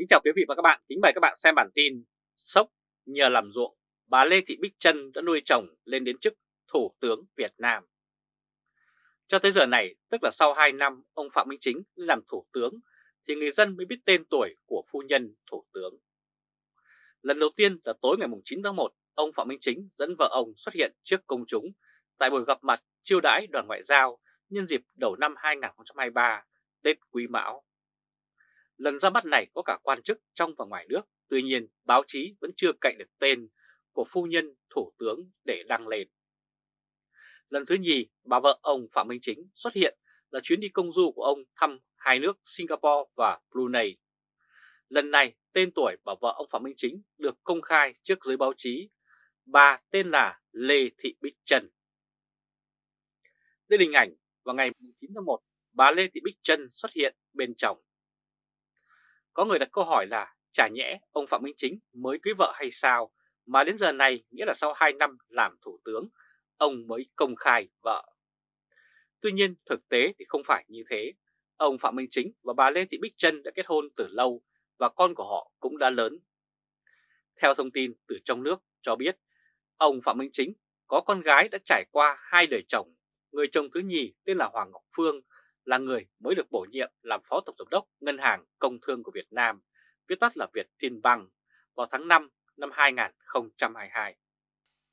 Kính chào quý vị và các bạn, kính mời các bạn xem bản tin Sốc nhờ làm ruộng, bà Lê Thị Bích Trân đã nuôi chồng lên đến chức Thủ tướng Việt Nam. Cho tới giờ này, tức là sau 2 năm ông Phạm Minh Chính làm Thủ tướng, thì người dân mới biết tên tuổi của phu nhân Thủ tướng. Lần đầu tiên là tối ngày 9 tháng 1, ông Phạm Minh Chính dẫn vợ ông xuất hiện trước công chúng tại buổi gặp mặt chiêu đãi đoàn ngoại giao nhân dịp đầu năm 2023, Tết Quý Mão. Lần ra mắt này có cả quan chức trong và ngoài nước, tuy nhiên báo chí vẫn chưa cạnh được tên của phu nhân thủ tướng để đăng lên. Lần thứ nhì, bà vợ ông Phạm Minh Chính xuất hiện là chuyến đi công du của ông thăm hai nước Singapore và Brunei. Lần này, tên tuổi bà vợ ông Phạm Minh Chính được công khai trước giới báo chí. Bà tên là Lê Thị Bích Trân. Đây là hình ảnh vào ngày 9 tháng 1, bà Lê Thị Bích Trân xuất hiện bên chồng. Có người đặt câu hỏi là chả nhẽ ông Phạm Minh Chính mới cưới vợ hay sao mà đến giờ này nghĩa là sau 2 năm làm thủ tướng ông mới công khai vợ. Tuy nhiên thực tế thì không phải như thế. Ông Phạm Minh Chính và bà Lê Thị Bích Trân đã kết hôn từ lâu và con của họ cũng đã lớn. Theo thông tin từ trong nước cho biết, ông Phạm Minh Chính có con gái đã trải qua hai đời chồng. Người chồng thứ nhì tên là Hoàng Ngọc Phương là người mới được bổ nhiệm làm Phó Tổng Giám đốc Ngân hàng Công thương của Việt Nam, viết tắt là Việt Thiên Bằng, vào tháng 5 năm 2022.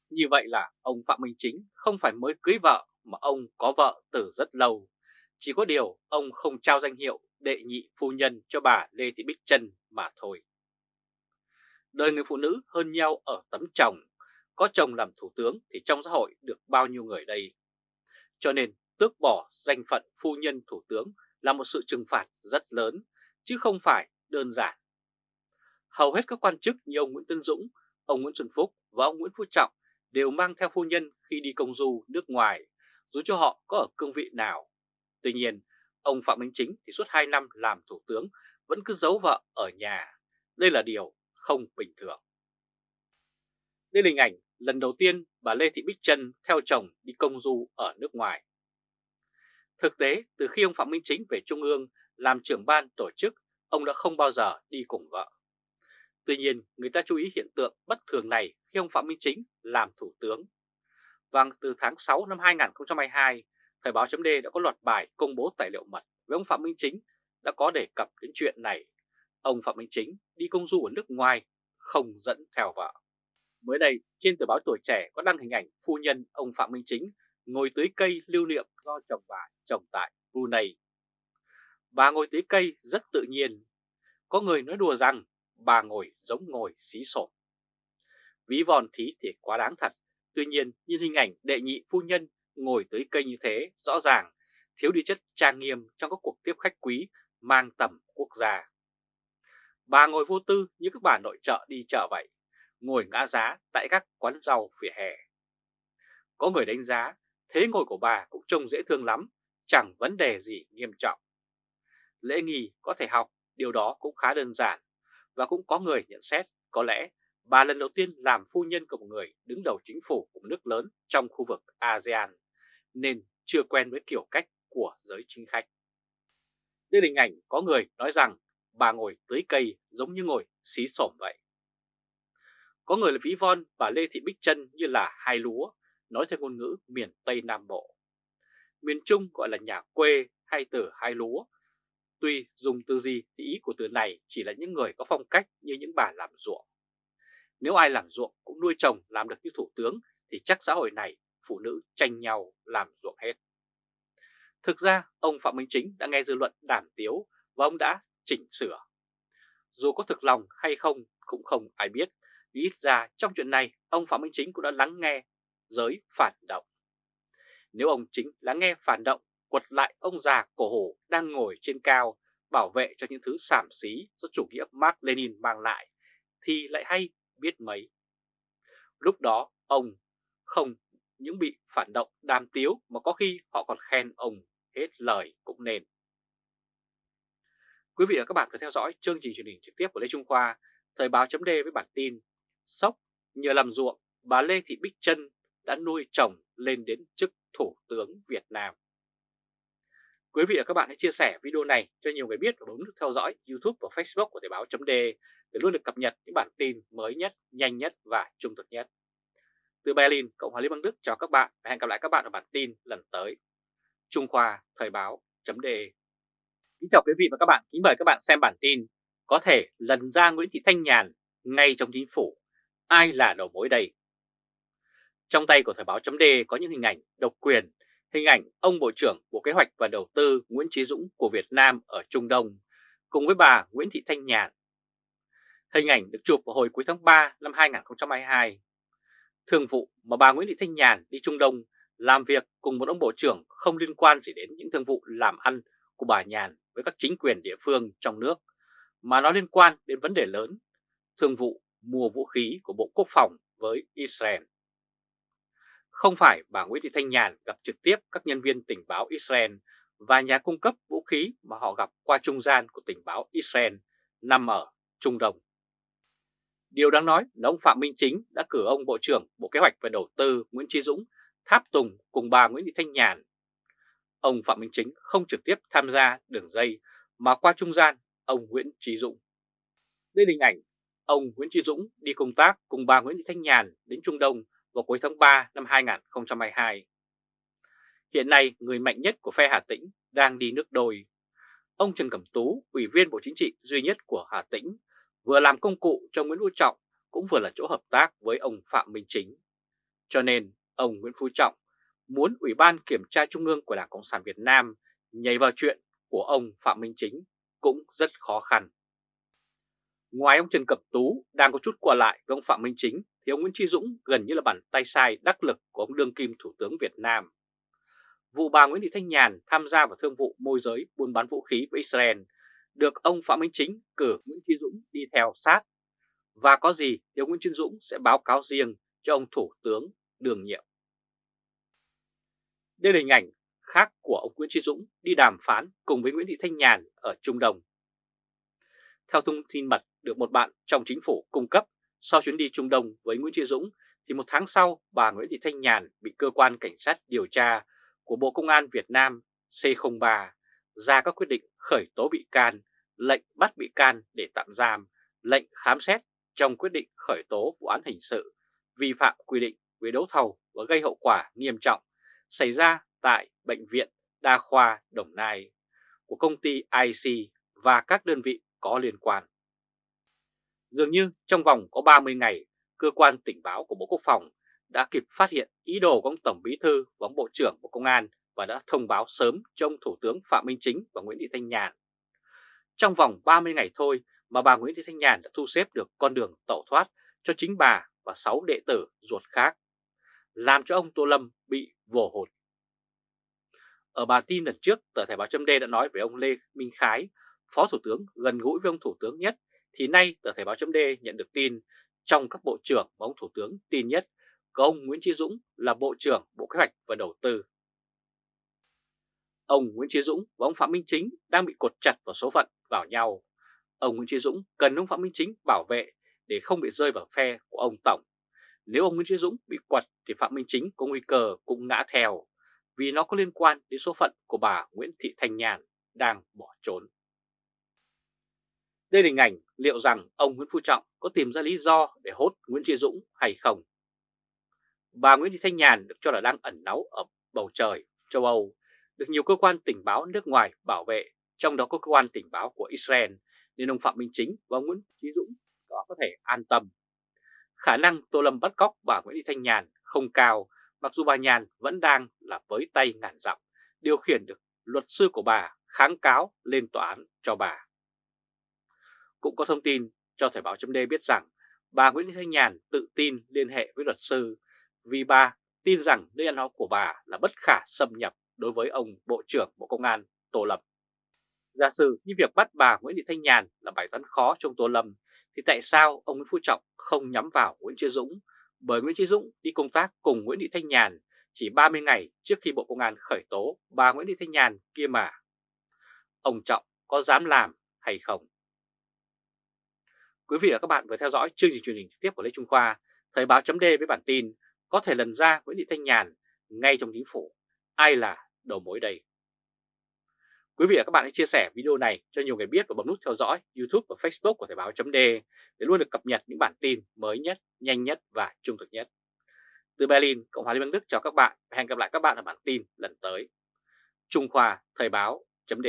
Như vậy là ông Phạm Minh Chính không phải mới cưới vợ mà ông có vợ từ rất lâu. Chỉ có điều ông không trao danh hiệu đệ nhị phu nhân cho bà Lê Thị Bích Trân mà thôi. Đời người phụ nữ hơn nhau ở tấm chồng, có chồng làm thủ tướng thì trong xã hội được bao nhiêu người đây. Cho nên tước bỏ danh phận phu nhân thủ tướng là một sự trừng phạt rất lớn, chứ không phải đơn giản. Hầu hết các quan chức như ông Nguyễn Tân Dũng, ông Nguyễn Xuân Phúc và ông Nguyễn Phú Trọng đều mang theo phu nhân khi đi công du nước ngoài, dù cho họ có ở cương vị nào. Tuy nhiên, ông Phạm Minh Chính thì suốt 2 năm làm thủ tướng vẫn cứ giấu vợ ở nhà. Đây là điều không bình thường. Đây là hình ảnh lần đầu tiên bà Lê Thị Bích Trân theo chồng đi công du ở nước ngoài. Thực tế, từ khi ông Phạm Minh Chính về Trung ương làm trưởng ban tổ chức, ông đã không bao giờ đi cùng vợ. Tuy nhiên, người ta chú ý hiện tượng bất thường này khi ông Phạm Minh Chính làm thủ tướng. Và từ tháng 6 năm 2022, Thời báo chấm đã có loạt bài công bố tài liệu mật với ông Phạm Minh Chính đã có đề cập đến chuyện này. Ông Phạm Minh Chính đi công du ở nước ngoài, không dẫn theo vợ. Mới đây, trên tờ báo Tuổi Trẻ có đăng hình ảnh phu nhân ông Phạm Minh Chính ngồi tưới cây lưu niệm do chồng bà trồng tại Brunei. Bà ngồi tưới cây rất tự nhiên. Có người nói đùa rằng bà ngồi giống ngồi xí sổ. Ví von thí thì quá đáng thật. Tuy nhiên, nhìn hình ảnh đệ nhị phu nhân ngồi tưới cây như thế rõ ràng thiếu đi chất trang nghiêm trong các cuộc tiếp khách quý mang tầm quốc gia. Bà ngồi vô tư như các bà nội trợ đi chợ vậy, ngồi ngã giá tại các quán rau phía hè. Có người đánh giá thế ngồi của bà cũng trông dễ thương lắm, chẳng vấn đề gì nghiêm trọng. Lễ nghi có thể học, điều đó cũng khá đơn giản, và cũng có người nhận xét có lẽ bà lần đầu tiên làm phu nhân của một người đứng đầu chính phủ của nước lớn trong khu vực ASEAN, nên chưa quen với kiểu cách của giới chính khách. Đây hình ảnh có người nói rằng bà ngồi tưới cây giống như ngồi xí xổm vậy. Có người là ví von bà Lê Thị Bích Trân như là hai lúa, nói theo ngôn ngữ miền Tây Nam Bộ. Miền Trung gọi là nhà quê hay từ hai lúa. Tuy dùng từ gì thì ý của từ này chỉ là những người có phong cách như những bà làm ruộng. Nếu ai làm ruộng cũng nuôi chồng làm được như thủ tướng thì chắc xã hội này phụ nữ tranh nhau làm ruộng hết. Thực ra ông Phạm Minh Chính đã nghe dư luận đàm tiếu và ông đã chỉnh sửa. Dù có thực lòng hay không cũng không ai biết, ít ra trong chuyện này ông Phạm Minh Chính cũng đã lắng nghe giới phản động. Nếu ông Chính lắng nghe phản động, quật lại ông già cổ hổ đang ngồi trên cao bảo vệ cho những thứ sảm xí do chủ nghĩa Mark Lenin mang lại, thì lại hay biết mấy. Lúc đó ông không những bị phản động đàm tiếu mà có khi họ còn khen ông hết lời cũng nên. Quý vị và các bạn vừa theo dõi chương trình truyền hình trực tiếp của Lê Trung Khoa, Thời báo chấm với bản tin Sốc nhờ làm ruộng, bà Lê Thị Bích Trân đã nuôi chồng lên đến chức Thủ tướng Việt Nam. Quý vị và các bạn hãy chia sẻ video này cho nhiều người biết và bấm nút theo dõi YouTube và Facebook của Thời báo chấm để luôn được cập nhật những bản tin mới nhất, nhanh nhất và trung thực nhất. Từ Berlin, Cộng hòa Liên bang Đức chào các bạn và hẹn gặp lại các bạn ở bản tin lần tới. Trung Khoa Thời báo .de Kính chào quý vị và các bạn, kính mời các bạn xem bản tin Có thể lần ra Nguyễn Thị Thanh Nhàn ngay trong chính phủ, ai là đầu mối đây? Trong tay của Thời báo chấm có những hình ảnh độc quyền Hình ảnh ông Bộ trưởng Bộ Kế hoạch và Đầu tư Nguyễn trí Dũng của Việt Nam ở Trung Đông cùng với bà Nguyễn Thị Thanh Nhàn. Hình ảnh được chụp vào hồi cuối tháng 3 năm 2022. Thường vụ mà bà Nguyễn Thị Thanh Nhàn đi Trung Đông làm việc cùng một ông Bộ trưởng không liên quan gì đến những thương vụ làm ăn của bà Nhàn với các chính quyền địa phương trong nước, mà nó liên quan đến vấn đề lớn, thương vụ mua vũ khí của Bộ Quốc phòng với Israel. Không phải bà Nguyễn Thị Thanh Nhàn gặp trực tiếp các nhân viên tình báo Israel và nhà cung cấp vũ khí mà họ gặp qua trung gian của tình báo Israel nằm ở Trung Đông. Điều đáng nói là ông Phạm Minh Chính đã cử ông Bộ trưởng Bộ Kế hoạch và Đầu tư Nguyễn Trí Dũng tháp tùng cùng bà Nguyễn Thị Thanh Nhàn. Ông Phạm Minh Chính không trực tiếp tham gia đường dây mà qua trung gian ông Nguyễn Trí Dũng. Đây là hình ảnh ông Nguyễn Trí Dũng đi công tác cùng bà Nguyễn Thị Thanh Nhàn đến Trung Đông vào cuối tháng 3 năm 2022. Hiện nay, người mạnh nhất của phe Hà Tĩnh đang đi nước đôi. Ông Trần Cẩm Tú, Ủy viên Bộ Chính trị duy nhất của Hà Tĩnh, vừa làm công cụ cho Nguyễn Phú Trọng cũng vừa là chỗ hợp tác với ông Phạm Minh Chính. Cho nên, ông Nguyễn Phú Trọng muốn Ủy ban Kiểm tra Trung ương của Đảng Cộng sản Việt Nam nhảy vào chuyện của ông Phạm Minh Chính cũng rất khó khăn. Ngoài ông Trần Cẩm Tú đang có chút qua lại với ông Phạm Minh Chính thì ông Nguyễn Tri Dũng gần như là bàn tay sai đắc lực của ông đương kim Thủ tướng Việt Nam. Vụ bà Nguyễn Thị Thanh Nhàn tham gia vào thương vụ môi giới buôn bán vũ khí với Israel được ông Phạm Minh Chính cử Nguyễn Tri Dũng đi theo sát. Và có gì thì ông Nguyễn Tri Dũng sẽ báo cáo riêng cho ông Thủ tướng đường nhiệm. Đây là hình ảnh khác của ông Nguyễn Tri Dũng đi đàm phán cùng với Nguyễn Thị Thanh Nhàn ở Trung Đông. Theo thông tin mật được một bạn trong chính phủ cung cấp sau chuyến đi Trung Đông với Nguyễn Thị Dũng thì một tháng sau bà Nguyễn Thị Thanh Nhàn bị cơ quan cảnh sát điều tra của Bộ Công an Việt Nam C03 ra các quyết định khởi tố bị can, lệnh bắt bị can để tạm giam, lệnh khám xét trong quyết định khởi tố vụ án hình sự vi phạm quy định về đấu thầu và gây hậu quả nghiêm trọng xảy ra tại Bệnh viện Đa khoa Đồng Nai của công ty IC và các đơn vị có liên quan. Dường như trong vòng có 30 ngày, cơ quan tình báo của Bộ Quốc phòng đã kịp phát hiện ý đồ của ông Tổng Bí Thư và ông Bộ trưởng Bộ Công an và đã thông báo sớm cho ông Thủ tướng Phạm Minh Chính và Nguyễn Thị Thanh Nhàn. Trong vòng 30 ngày thôi mà bà Nguyễn Thị Thanh Nhàn đã thu xếp được con đường tẩu thoát cho chính bà và 6 đệ tử ruột khác, làm cho ông Tô Lâm bị vồ hụt. Ở bà tin lần trước, tờ Thể báo chấm đã nói về ông Lê Minh Khái, Phó Thủ tướng gần gũi với ông Thủ tướng nhất thì nay tờ Thể báo chấm nhận được tin trong các bộ trưởng mà ông Thủ tướng tin nhất, có ông Nguyễn Chí Dũng là Bộ trưởng Bộ Kế hoạch và Đầu tư. Ông Nguyễn Chí Dũng và ông Phạm Minh Chính đang bị cột chặt vào số phận vào nhau. Ông Nguyễn Chí Dũng cần ông Phạm Minh Chính bảo vệ để không bị rơi vào phe của ông Tổng. Nếu ông Nguyễn Chí Dũng bị quật thì Phạm Minh Chính có nguy cơ cũng ngã theo, vì nó có liên quan đến số phận của bà Nguyễn Thị Thanh Nhàn đang bỏ trốn. Đây là hình ảnh liệu rằng ông Nguyễn Phú Trọng có tìm ra lý do để hốt Nguyễn Tri Dũng hay không. Bà Nguyễn Thị Thanh Nhàn được cho là đang ẩn náu ở bầu trời châu Âu, được nhiều cơ quan tình báo nước ngoài bảo vệ, trong đó có cơ quan tình báo của Israel, nên ông Phạm Minh Chính và ông Nguyễn Trí Dũng có có thể an tâm. Khả năng Tô Lâm bắt cóc bà Nguyễn Thị Thanh Nhàn không cao, mặc dù bà Nhàn vẫn đang là với tay ngàn dặm, điều khiển được luật sư của bà kháng cáo lên tòa án cho bà. Cũng có thông tin cho Thời báo chấm biết rằng bà Nguyễn Thị Thanh Nhàn tự tin liên hệ với luật sư vì bà tin rằng nơi ăn học của bà là bất khả xâm nhập đối với ông Bộ trưởng Bộ Công an Tô Lâm. Giả sử như việc bắt bà Nguyễn Thị Thanh Nhàn là bài toán khó trong Tô Lâm, thì tại sao ông Nguyễn Phú Trọng không nhắm vào Nguyễn Chí Dũng bởi Nguyễn Chí Dũng đi công tác cùng Nguyễn Thị Thanh Nhàn chỉ 30 ngày trước khi Bộ Công an khởi tố bà Nguyễn Thị Thanh Nhàn kia mà. Ông Trọng có dám làm hay không? Quý vị và các bạn vừa theo dõi chương trình truyền hình trực tiếp của Lê Trung Khoa, Thời báo chấm với bản tin có thể lần ra Nguyễn Thị Thanh Nhàn ngay trong chính phủ. Ai là đầu mối đây? Quý vị và các bạn hãy chia sẻ video này cho nhiều người biết và bấm nút theo dõi YouTube và Facebook của Thời báo chấm để luôn được cập nhật những bản tin mới nhất, nhanh nhất và trung thực nhất. Từ Berlin, Cộng hòa Liên bang Đức chào các bạn và hẹn gặp lại các bạn ở bản tin lần tới. Trung Khoa Thời báo chấm